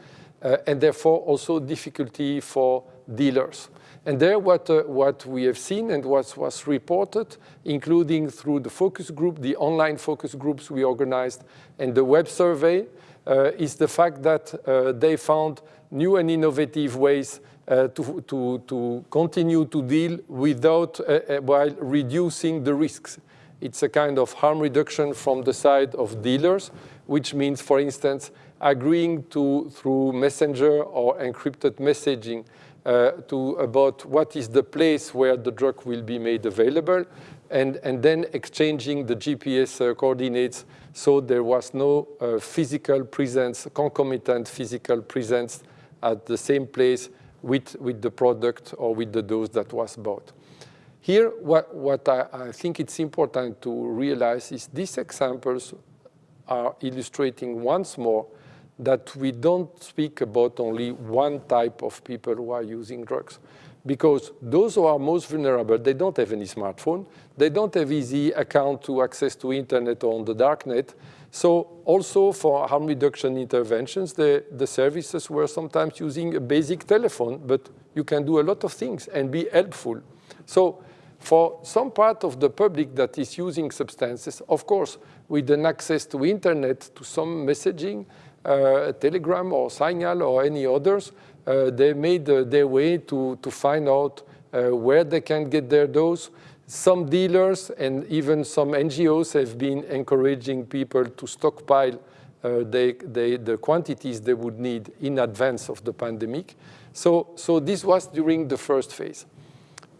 uh, and therefore also difficulty for dealers. And there what, uh, what we have seen and what was reported, including through the focus group, the online focus groups we organized, and the web survey, uh, is the fact that uh, they found new and innovative ways uh, to, to, to continue to deal without, uh, while reducing the risks. It's a kind of harm reduction from the side of dealers, which means, for instance, agreeing to, through messenger or encrypted messaging, uh, to about what is the place where the drug will be made available, and, and then exchanging the GPS uh, coordinates so there was no uh, physical presence, concomitant physical presence at the same place with, with the product or with the dose that was bought. Here, what, what I, I, think it's important to realize is these examples are illustrating once more that we don't speak about only one type of people who are using drugs. Because those who are most vulnerable, they don't have any smartphone, they don't have easy account to access to internet or on the darknet. So also for harm reduction interventions, the, the services were sometimes using a basic telephone, but you can do a lot of things and be helpful. So for some part of the public that is using substances, of course, with an access to internet, to some messaging, uh, Telegram or Signal or any others, uh, they made uh, their way to, to find out uh, where they can get their dose. Some dealers and even some NGOs have been encouraging people to stockpile uh, they, they, the quantities they would need in advance of the pandemic. So, so this was during the first phase.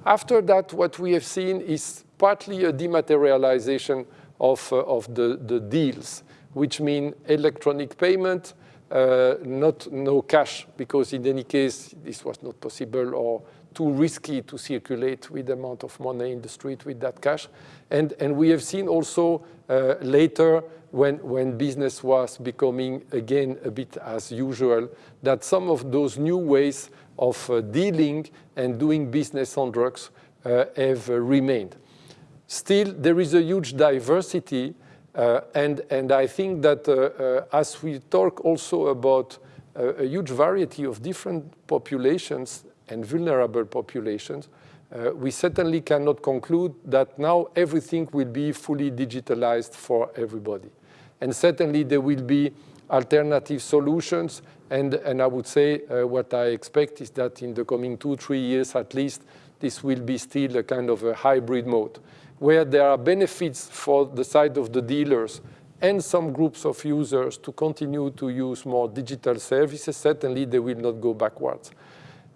After that, what we have seen is partly a dematerialization of, uh, of the, the deals, which mean electronic payment, uh, not no cash, because in any case, this was not possible or too risky to circulate with the amount of money in the street with that cash. And, and we have seen also uh, later when, when business was becoming again a bit as usual, that some of those new ways of uh, dealing and doing business on drugs uh, have uh, remained. Still, there is a huge diversity, uh, and, and I think that uh, as we talk also about a huge variety of different populations and vulnerable populations, uh, we certainly cannot conclude that now everything will be fully digitalized for everybody. And certainly there will be alternative solutions and, and I would say uh, what I expect is that in the coming two, three years at least, this will be still a kind of a hybrid mode, where there are benefits for the side of the dealers and some groups of users to continue to use more digital services. Certainly, they will not go backwards.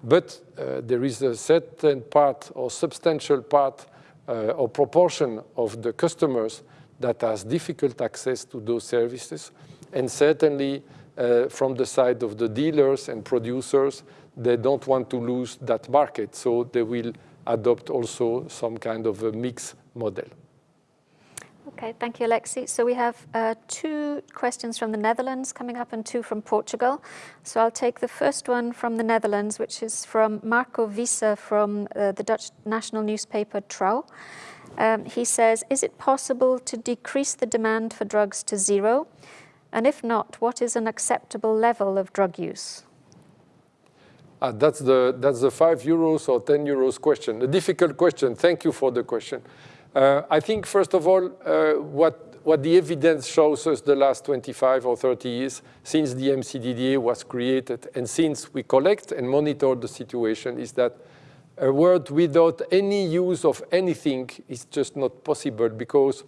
But uh, there is a certain part or substantial part uh, or proportion of the customers that has difficult access to those services. And certainly, uh, from the side of the dealers and producers, they don't want to lose that market, so they will adopt also some kind of a mix model. Okay, thank you, Alexi. So we have uh, two questions from the Netherlands coming up and two from Portugal. So I'll take the first one from the Netherlands, which is from Marco Visser from uh, the Dutch national newspaper Trouw. Um, he says, is it possible to decrease the demand for drugs to zero? And if not, what is an acceptable level of drug use? Uh, that's, the, that's the five euros or 10 euros question, a difficult question. Thank you for the question. Uh, I think, first of all, uh, what, what the evidence shows us the last 25 or 30 years since the EMCDDA was created and since we collect and monitor the situation is that a world without any use of anything is just not possible because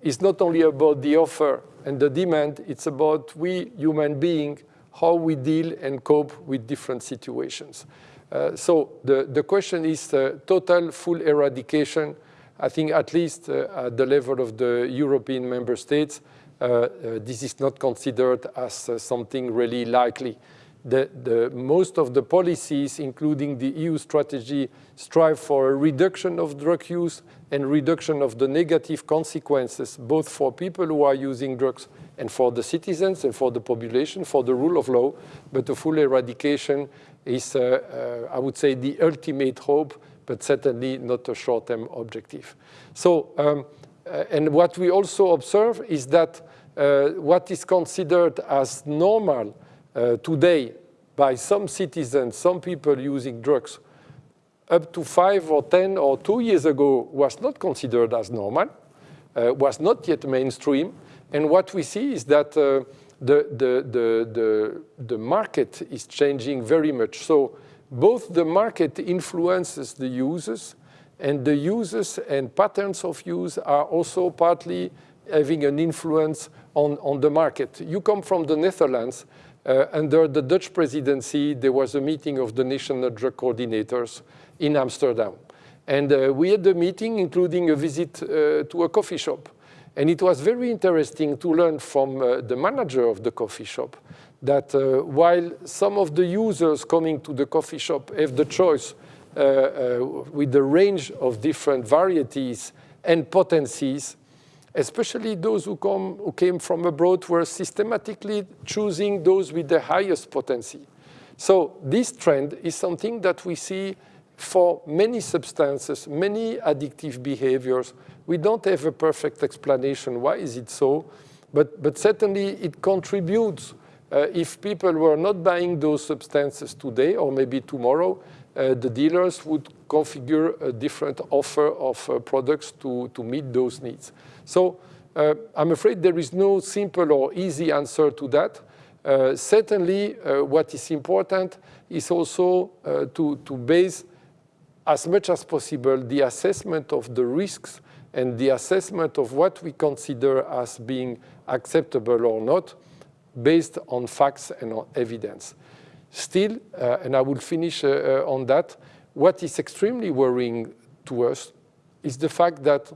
it's not only about the offer and the demand, it's about we human beings, how we deal and cope with different situations. Uh, so the, the question is uh, total full eradication I think at least uh, at the level of the European member states, uh, uh, this is not considered as something really likely. The, the, most of the policies, including the EU strategy, strive for a reduction of drug use and reduction of the negative consequences, both for people who are using drugs and for the citizens and for the population, for the rule of law. But the full eradication is, uh, uh, I would say, the ultimate hope but certainly not a short-term objective. So, um, uh, and what we also observe is that uh, what is considered as normal uh, today by some citizens, some people using drugs, up to five or 10 or two years ago was not considered as normal, uh, was not yet mainstream. And what we see is that uh, the, the, the, the, the market is changing very much. So both the market influences the users and the users and patterns of use are also partly having an influence on, on the market. You come from the Netherlands. Uh, under the Dutch presidency, there was a meeting of the national drug coordinators in Amsterdam. And uh, we had the meeting, including a visit uh, to a coffee shop. And it was very interesting to learn from uh, the manager of the coffee shop that uh, while some of the users coming to the coffee shop have the choice uh, uh, with the range of different varieties and potencies, especially those who, come, who came from abroad were systematically choosing those with the highest potency. So this trend is something that we see for many substances, many addictive behaviors. We don't have a perfect explanation why is it so, but, but certainly it contributes uh, if people were not buying those substances today or maybe tomorrow, uh, the dealers would configure a different offer of uh, products to, to meet those needs. So uh, I'm afraid there is no simple or easy answer to that. Uh, certainly, uh, what is important is also to, to base as much as possible the assessment of the risks and the assessment of what we consider as being acceptable or not based on facts and on evidence. Still, uh, and I will finish uh, uh, on that, what is extremely worrying to us is the fact that,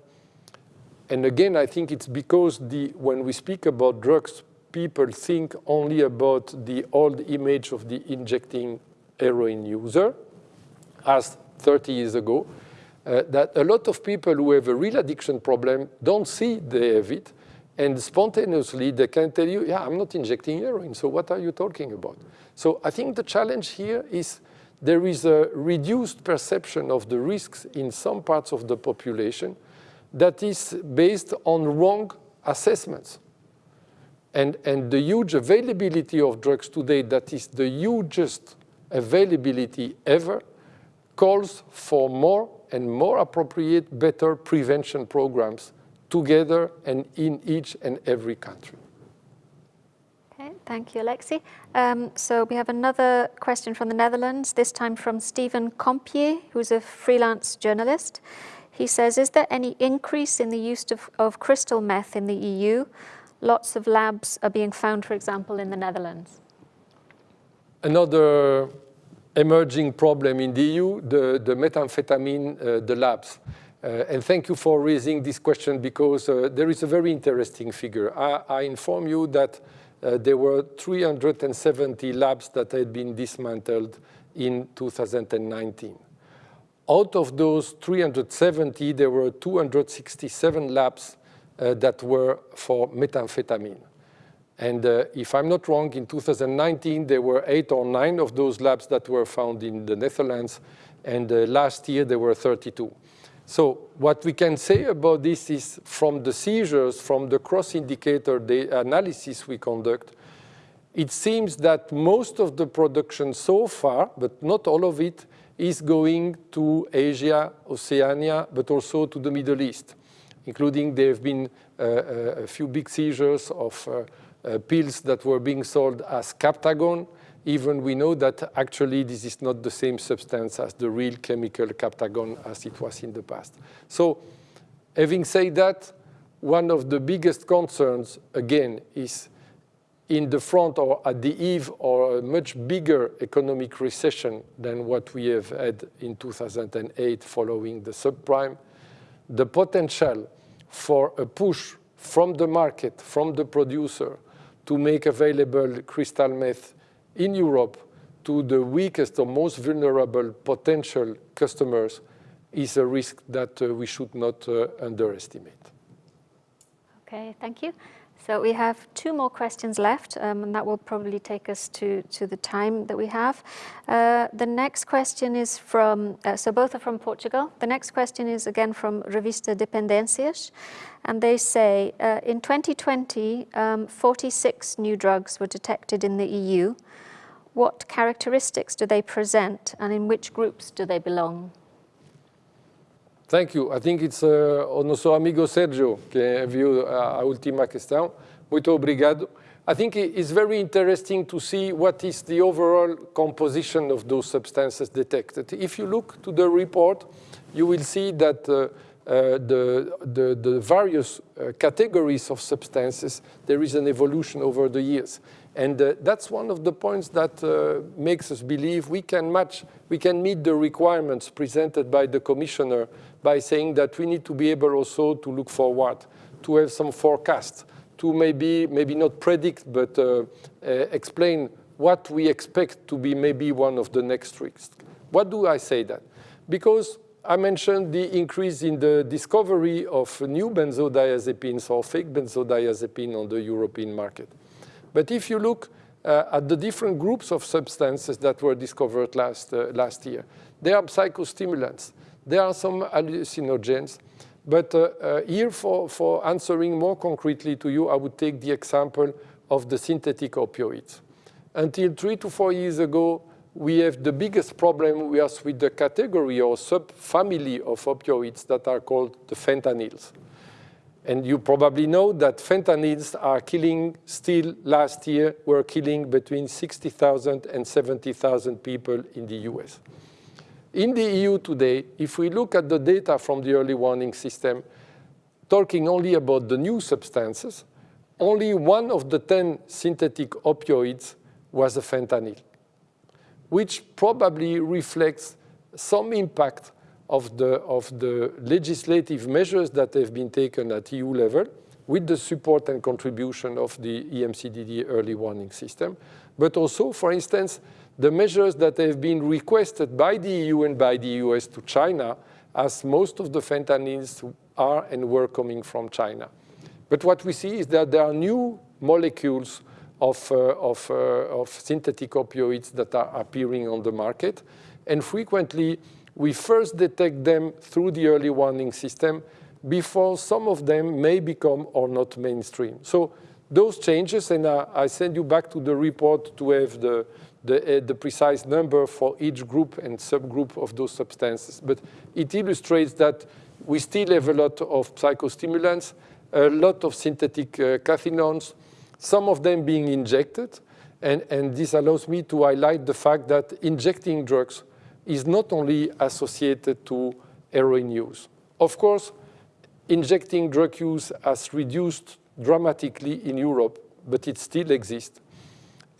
and again, I think it's because the, when we speak about drugs, people think only about the old image of the injecting heroin user, as 30 years ago, uh, that a lot of people who have a real addiction problem don't see they have it, and spontaneously, they can tell you, yeah, I'm not injecting heroin, so what are you talking about? So I think the challenge here is there is a reduced perception of the risks in some parts of the population that is based on wrong assessments. And, and the huge availability of drugs today, that is the hugest availability ever, calls for more and more appropriate, better prevention programs together and in each and every country. Okay, thank you, Alexis. Um, so we have another question from the Netherlands, this time from Stephen Compier, who's a freelance journalist. He says, is there any increase in the use of, of crystal meth in the EU? Lots of labs are being found, for example, in the Netherlands. Another emerging problem in the EU, the, the methamphetamine, uh, the labs. Uh, and thank you for raising this question because uh, there is a very interesting figure. I, I inform you that uh, there were 370 labs that had been dismantled in 2019. Out of those 370, there were 267 labs uh, that were for methamphetamine. And uh, if I'm not wrong, in 2019, there were eight or nine of those labs that were found in the Netherlands, and uh, last year there were 32. So what we can say about this is from the seizures, from the cross-indicator analysis we conduct, it seems that most of the production so far, but not all of it, is going to Asia, Oceania, but also to the Middle East. including there have been uh, a few big seizures of uh, pills that were being sold as Captagon, even we know that actually this is not the same substance as the real chemical Captagon as it was in the past. So having said that, one of the biggest concerns, again, is in the front or at the eve or a much bigger economic recession than what we have had in 2008 following the subprime, the potential for a push from the market, from the producer, to make available crystal meth in Europe to the weakest or most vulnerable potential customers is a risk that uh, we should not uh, underestimate. Okay, thank you. So we have two more questions left, um, and that will probably take us to, to the time that we have. Uh, the next question is from, uh, so both are from Portugal. The next question is again from Revista Dependências, and they say, uh, in 2020, um, 46 new drugs were detected in the EU. What characteristics do they present, and in which groups do they belong? Thank you. I think it's uh, o nosso amigo Sergio que viu a, a última questão. Muito obrigado. I think it's very interesting to see what is the overall composition of those substances detected. If you look to the report, you will see that uh, uh, the, the, the, various uh, categories of substances, there is an evolution over the years. And uh, that's one of the points that uh, makes us believe we can match, we can meet the requirements presented by the commissioner by saying that we need to be able also to look forward, to have some forecast, to maybe, maybe not predict, but uh, explain what we expect to be maybe one of the next risks. What do I say that? Because I mentioned the increase in the discovery of new benzodiazepines or fake benzodiazepine on the European market. But if you look uh, at the different groups of substances that were discovered last, uh, last year, they are psychostimulants. There are some hallucinogens. But uh, uh, here, for, for answering more concretely to you, I would take the example of the synthetic opioids. Until three to four years ago, we have the biggest problem was with the category or subfamily of opioids that are called the fentanyls. And you probably know that fentanyls are killing, still last year, were killing between 60,000 and 70,000 people in the US. In the EU today, if we look at the data from the early warning system, talking only about the new substances, only one of the 10 synthetic opioids was a fentanyl, which probably reflects some impact of the, of the legislative measures that have been taken at EU level with the support and contribution of the EMCDD early warning system, but also, for instance, the measures that have been requested by the EU and by the US to China, as most of the fentanyls are and were coming from China. But what we see is that there are new molecules of, uh, of, uh, of synthetic opioids that are appearing on the market, and frequently we first detect them through the early warning system before some of them may become or not mainstream. So those changes, and uh, I send you back to the report to have the, the, uh, the, precise number for each group and subgroup of those substances. But it illustrates that we still have a lot of psychostimulants, a lot of synthetic uh, cathinones, some of them being injected. And, and this allows me to highlight the fact that injecting drugs is not only associated to heroin use. Of course, injecting drug use has reduced dramatically in Europe, but it still exists.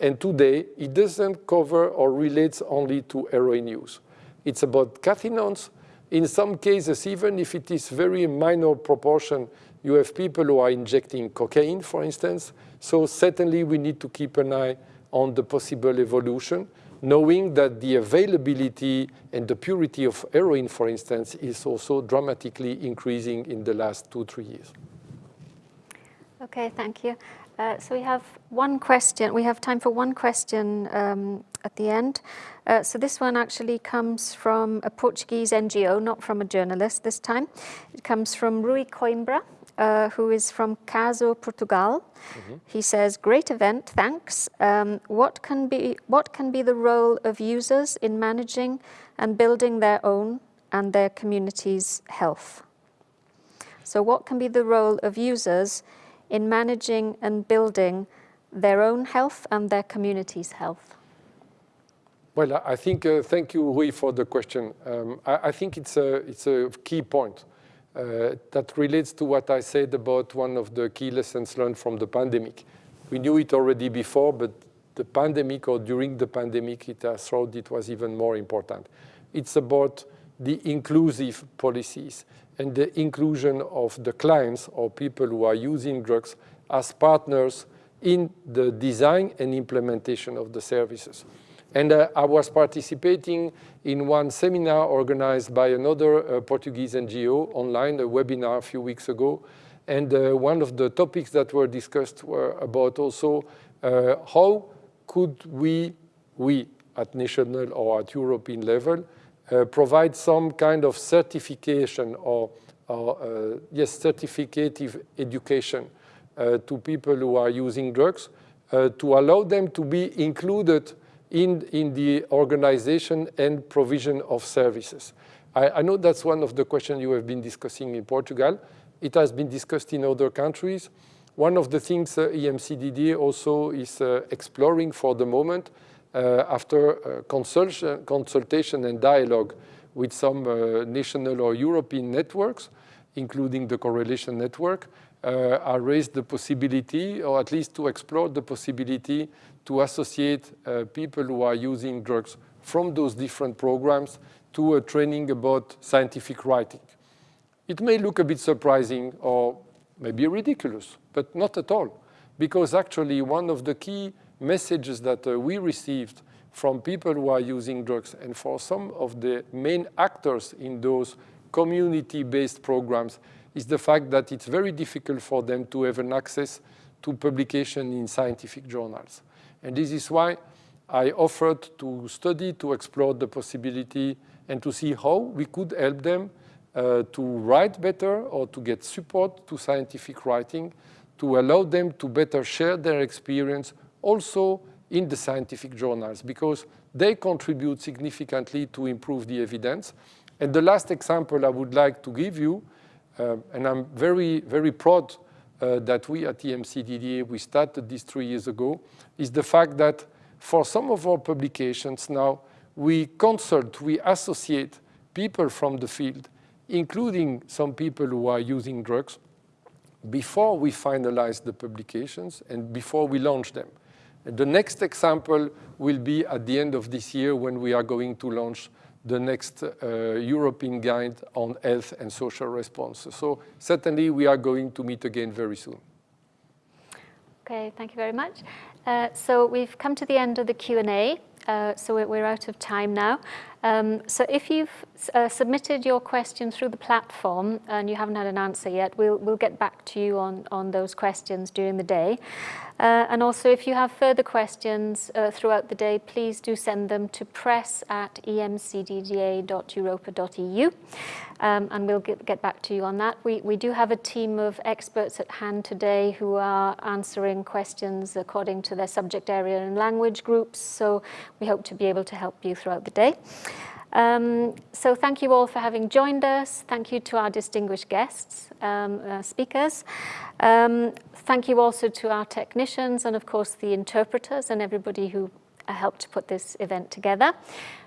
And today, it doesn't cover or relates only to heroin use. It's about cathinones. In some cases, even if it is very minor proportion, you have people who are injecting cocaine, for instance. So certainly we need to keep an eye on the possible evolution knowing that the availability and the purity of heroin, for instance, is also dramatically increasing in the last two, three years. Okay, thank you. Uh, so we have one question, we have time for one question um, at the end. Uh, so this one actually comes from a Portuguese NGO, not from a journalist this time. It comes from Rui Coimbra uh, who is from Caso Portugal. Mm -hmm. He says, great event, thanks. Um, what, can be, what can be the role of users in managing and building their own and their community's health? So what can be the role of users in managing and building their own health and their community's health? Well, I think, uh, thank you, Rui, for the question. Um, I, I, think it's a, it's a key point uh, that relates to what I said about one of the key lessons learned from the pandemic. We knew it already before, but the pandemic or during the pandemic, it has thought it was even more important. It's about the inclusive policies and the inclusion of the clients or people who are using drugs as partners in the design and implementation of the services. And uh, I was participating in one seminar organized by another uh, Portuguese NGO online, a webinar a few weeks ago. And uh, one of the topics that were discussed were about also uh, how could we, we at national or at European level, uh, provide some kind of certification or, or uh, yes, certificative education to people who are using drugs to allow them to be included in, in the organization and provision of services. I, I know that's one of the questions you have been discussing in Portugal. It has been discussed in other countries. One of the things uh, also is uh, exploring for the moment uh, after uh, consultation, consultation and dialogue with some uh, national or European networks, including the correlation network, uh, are raised the possibility, or at least to explore the possibility to associate uh, people who are using drugs from those different programs to a training about scientific writing. It may look a bit surprising or maybe ridiculous, but not at all. Because actually one of the key messages that uh, we received from people who are using drugs and for some of the main actors in those community-based programs is the fact that it's very difficult for them to have an access to publication in scientific journals. And this is why I offered to study, to explore the possibility and to see how we could help them uh, to write better or to get support to scientific writing, to allow them to better share their experience also in the scientific journals because they contribute significantly to improve the evidence. And the last example I would like to give you uh, and I'm very, very proud uh, that we at EMCDDA, we started this three years ago, is the fact that for some of our publications now, we consult, we associate people from the field, including some people who are using drugs, before we finalize the publications and before we launch them. The next example will be at the end of this year when we are going to launch the next uh, European Guide on Health and Social Response. So certainly we are going to meet again very soon. Okay, thank you very much. Uh, so we've come to the end of the Q&A, uh, so we're out of time now. Um, so if you've uh, submitted your question through the platform and you haven't had an answer yet, we'll, we'll get back to you on, on those questions during the day. Uh, and also if you have further questions uh, throughout the day, please do send them to press at emcdda.europa.eu um, and we'll get, get back to you on that. We, we do have a team of experts at hand today who are answering questions according to their subject area and language groups, so we hope to be able to help you throughout the day. Um, so thank you all for having joined us. Thank you to our distinguished guests, um, uh, speakers. Um, thank you also to our technicians and of course the interpreters and everybody who helped to put this event together.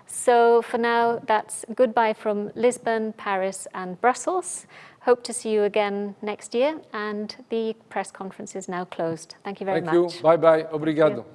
So for now, that's goodbye from Lisbon, Paris and Brussels. Hope to see you again next year and the press conference is now closed. Thank you very Thank much. Thank you. Bye-bye. Obrigado.